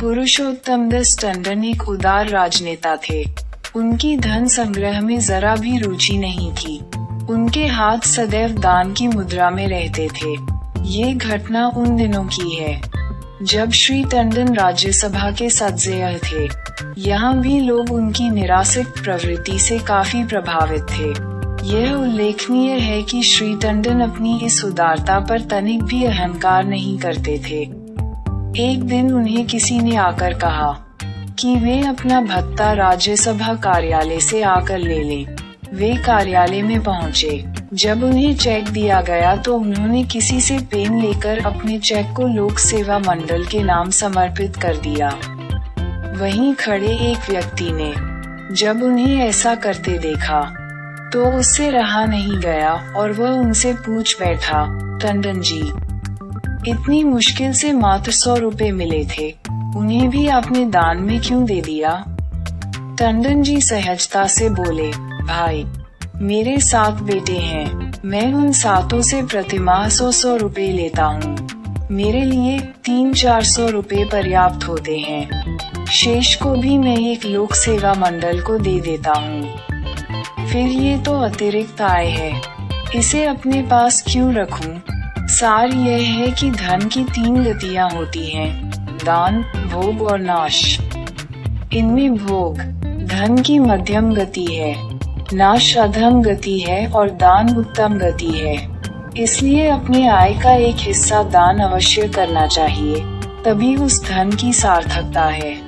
पुरुषोत्तम दस टंडन एक उदार राजनेता थे। उनकी धन संग्रह में जरा भी रुचि नहीं थी। उनके हाथ सदैव दान की मुद्रा में रहते थे। ये घटना उन दिनों की है, जब श्री टंडन राज्यसभा के सदस्य थे। यहाँ भी लोग उनकी निराशिक प्रवृत्ति से काफ़ी प्रभावित थे। यह उल्लेखनीय है कि श्री टंडन अपनी इस उदारता पर तनिक भी अहंकार नहीं करते थे। एक दिन उन्हें किसी ने आकर कहा कि वे अपना भत्ता राज्यसभा कार्यालय से आकर ले लें। वे कार्यालय में पहुँचे जब उन्हें चेक दिया गया तो उन्होंने किसी से पेन लेकर अपने चेक को लोक सेवा मंडल के नाम समर्पित कर दिया वहीं खड़े एक व्यक्ति ने जब उन्हें ऐसा करते देखा तो उससे रहा नहीं गया और वह उनसे पूछ बैठा, टंडन जी इतनी मुश्किल से मात्र सौ रुपए मिले थे। उन्हें भी आपने दान में क्यों दे दिया? टंडन जी सहजता से बोले, भाई, मेरे सात बेटे हैं। मैं उन सातों से प्रतिमाह सौ सौ रुपए लेता हूँ। मेरे लिए तीन चार सौ रुपए पर्याप्त होते हैं। शेष को भी मैं एक लोक सेवा मंडल को दे देता हूँ। फिर ये तो अतिरिक्त आय है। इसे अपने पास क्यों रखूँ? सार यह है कि धन की तीन गतियाँ होती हैं, दान, भोग और नाश। इनमें भोग, धन की मध्यम गति है, नाश अधम गति है और दान उत्तम गति है। इसलिए अपने आय का एक हिस्सा दान अवश्य करना चाहिए, तभी उस धन की सार्थकता है।